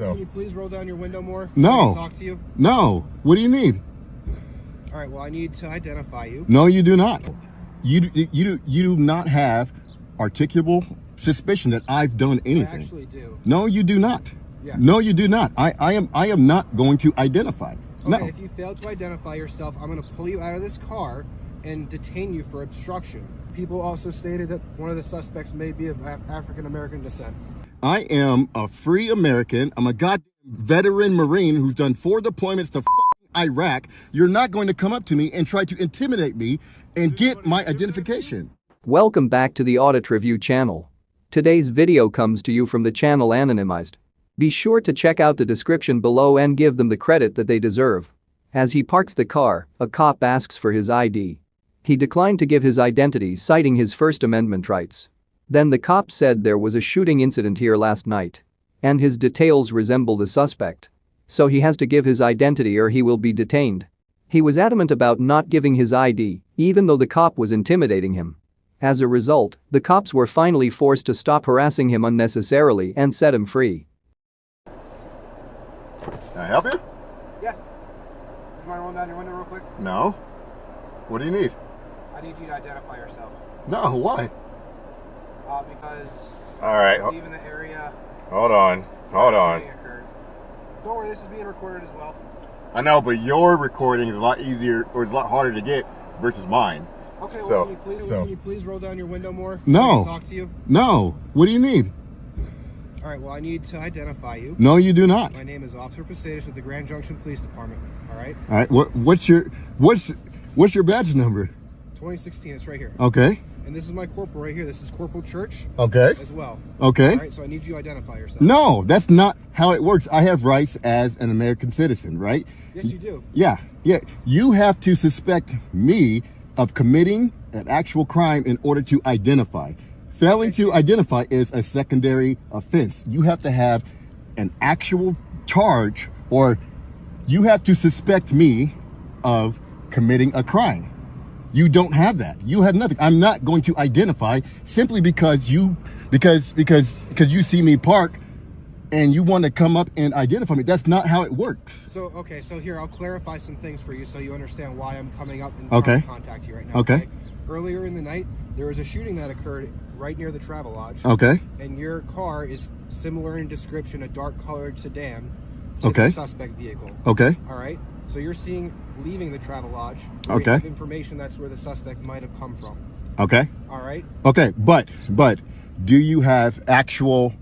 So Can you please roll down your window more? No. I Talk to you. no. What do you need? All right. Well, I need to identify you. No, you do not. You you do you do not have articulable suspicion that I've done I anything. actually do. No, you do not. Yes. No, you do not. I, I am I am not going to identify. Okay. No. If you fail to identify yourself, I'm going to pull you out of this car and detain you for obstruction. People also stated that one of the suspects may be of African American descent. I am a free American. I'm a goddamn veteran Marine who's done four deployments to Iraq. You're not going to come up to me and try to intimidate me and get my identification. Welcome back to the Audit Review channel. Today's video comes to you from the channel Anonymized. Be sure to check out the description below and give them the credit that they deserve. As he parks the car, a cop asks for his ID. He declined to give his identity citing his First Amendment rights. Then the cop said there was a shooting incident here last night. And his details resemble the suspect. So he has to give his identity or he will be detained. He was adamant about not giving his ID, even though the cop was intimidating him. As a result, the cops were finally forced to stop harassing him unnecessarily and set him free. Can I help you? Yeah. You mind rolling down your window real quick? No. What do you need? I need you to identify yourself. No, why? Uh, because All right, even the area hold on, hold on. occurred. Don't worry, this is being recorded as well. I know, but your recording is a lot easier or it's a lot harder to get versus mine. Okay, well, So- can, you please, so- can you please roll down your window more? No. Talk to you. No. What do you need? All right, well, I need to identify you. No, you do not. My name is Officer Posadas with the Grand Junction Police Department. All right, All right. What what's your what's what's your badge number? 2016. It's right here. Okay. And this is my corporal right here. This is Corporal Church Okay. as well. Okay. All right, so I need you to identify yourself. No, that's not how it works. I have rights as an American citizen, right? Yes, you do. Yeah, yeah. You have to suspect me of committing an actual crime in order to identify. Failing to identify is a secondary offense. You have to have an actual charge or you have to suspect me of committing a crime. You don't have that. You have nothing. I'm not going to identify simply because you because because because you see me park and you want to come up and identify me. That's not how it works. So, okay, so here, I'll clarify some things for you so you understand why I'm coming up and Okay. contact you right now. Okay. okay. Earlier in the night, there was a shooting that occurred right near the Travelodge. Okay. And your car is similar in description, a dark colored sedan Okay. suspect vehicle. Okay. All right. So you're seeing leaving the Travelodge. Okay. information that's where the suspect might have come from. Okay. All right. Okay. But but do you have actual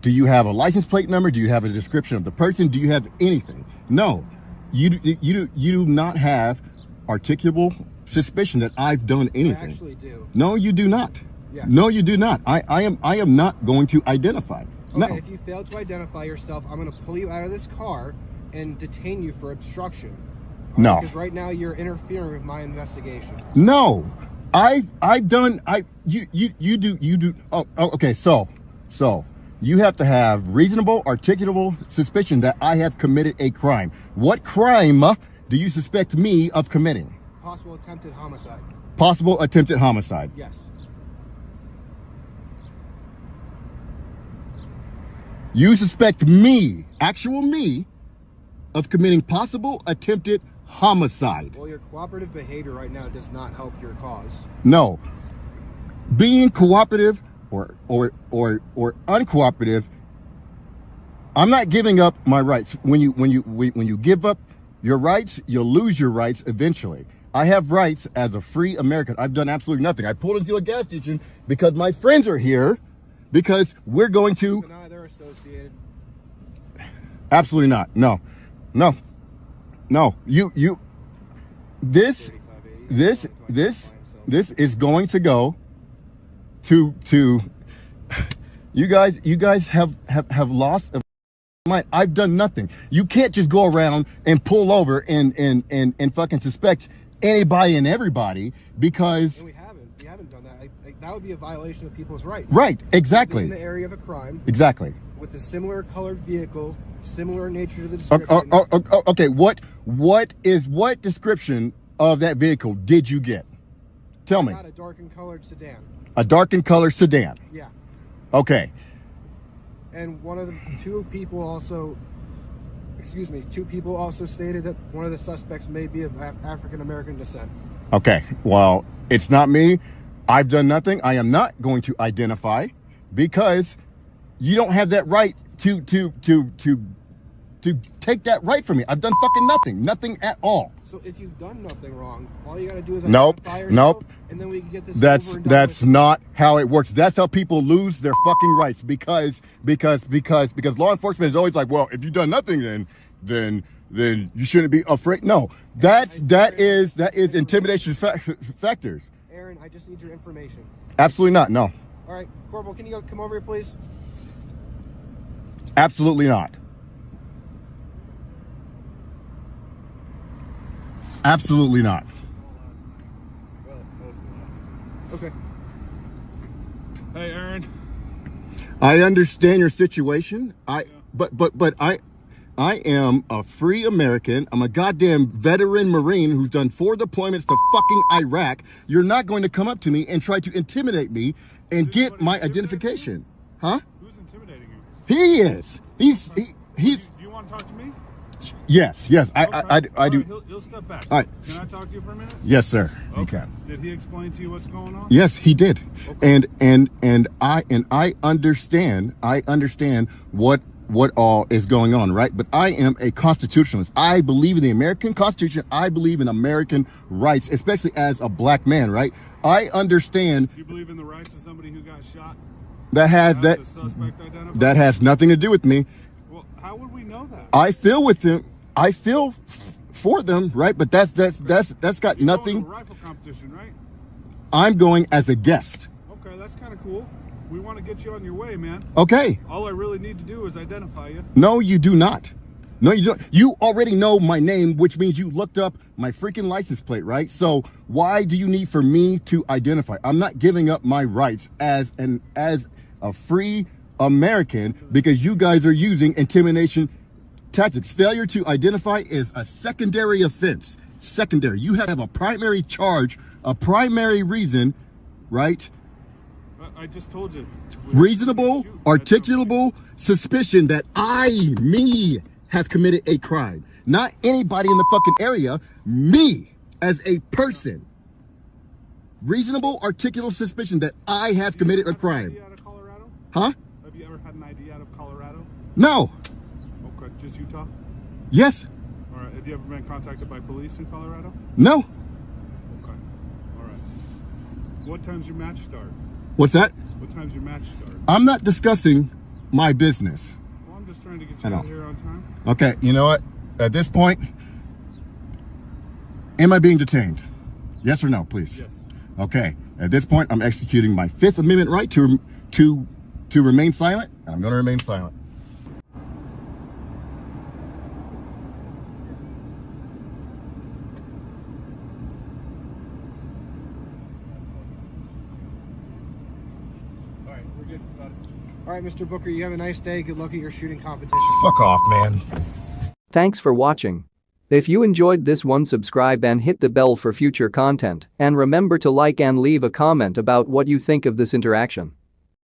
do you have a license plate number? Do you have a description of the person? Do you have anything? No. You you you do not have articulable suspicion that I've done I anything. actually do. No, you do not. Yes. No, you do not. I, I am I am not going to identify. Okay, No. if you fail to identify yourself, I'm going to pull you out of this car and detain you for obstruction. No. Because right now you're interfering with my investigation. No, I've I've done I you you you do you do oh, oh okay so so you have to have reasonable articulable suspicion that I have committed a crime. What crime uh, do you suspect me of committing? Possible attempted homicide. Possible attempted homicide. Yes. You suspect me, actual me, of committing possible attempted homicide. Well, your cooperative behavior right now does not help your cause. No. Being cooperative or or or or uncooperative, I'm not giving up my rights. When you when you when you give up your rights, you'll lose your rights eventually. I have rights as a free American. I've done absolutely nothing. I pulled into a gas station because my friends are here because we're going to they're associated. absolutely not. No. No. No. You you this this this this is going to go to to you guys you guys have have have lost a mind i've done nothing you can't just go around and pull over and and and, and fucking suspect anybody and everybody because And we haven't. We haven't done that. Like, like, that would be a violation of people's rights. right exactly. In the area of a crime exactly with a similar colored vehicle, similar nature to the oh, oh, description. o- o- o- okay what what is what description of that vehicle did you get tell me Not a darkened colored sedan. a darkened color sedan Yeah. Okay. And one of the two people also, excuse me, two people also stated that one of the suspects may be of Af- African American descent. Okay, well, it's not me. I've done nothing. I am not going to identify because you don't have that right to to to to to take that right from me. I've done fucking nothing. Nothing at all. So if you've done nothing wrong, all you got to do is Nope, nope. and then we can get this. That's that's not how it works. That's how people lose their fucking rights because because because because law enforcement is always like, well, if you've done nothing, then then then you shouldn't be afraid. No, that's that is that is intimidation fa- factors. Aaron, I just need your information. Absolutely not. No, All right, Corporal, can you go, come over here, please? Absolutely not. Absolutely not. Well, most of the last. Okay. Hey, Aaron. I understand your situation. I but but but I I am a free American. I'm a goddamn veteran Marine who's done four deployments to fucking Iraq. You're not going to come up to me and try to intimidate me and get my identification. Huh? You? He is. He's he, Do he's you want to talk to me? yes, yes. I Okay. I, I, I do. right, he'll, he'll step back. All right. Can I talk to you for a minute? Yes, sir. You Okay. can. Did he explain to you what's going on? Yes, he did. Okay. And and and I and I understand. I understand what what all is going on, right? But I am a constitutionalist. I believe in the American Constitution. I believe in American rights, especially as a black man, right? I understand Do you believe in the rights of somebody who got shot? That has that the suspect identified? that has nothing to do with me. Well, how would we know that? I feel with them. I feel f- for them, right? But that's that's that's that's got You're nothing. a rifle competition, right? I'm going as a guest. Okay, that's kind of cool. We want to get you on your way, man. Okay. All I really need to do is identify you. No, you do not. No, you don't. You already know my name, which means you looked up my freaking license plate, right? So why do you need for me to identify? I'm not giving up my rights as an as a free American because you guys are using intimidation tactics. Failure to identify is a secondary offense. Secondary. You have a primary charge, a primary reason, right? I, just told you. Reasonable, articulable suspicion that I, me, have committed a crime. Not anybody in the fucking area, me as a person. Reasonable, articulable suspicion that I have committed a crime. ID out of Colorado? Huh? Have you ever had an ID out of Colorado? No. Okay, just Utah. Yes. All right. Have you ever been contacted by police in Colorado? No. Okay. All right. What time's your match start? What's that? What time's your match start? I'm not discussing my business. Well, I'm just trying to get you out here on time. Okay, you know what? At this point, am I being detained? Yes or no, please? Yes. Okay. At this point, I'm executing my Fifth Amendment right to to to remain silent. and I'm going to remain silent. All right. We're getting started. All right, Mr. Booker, you have a nice day. Good luck at your shooting competition. Fuck off, man. Thanks for watching. If you enjoyed this one subscribe and hit the bell for future content and remember to like and leave a comment about what you think of this interaction.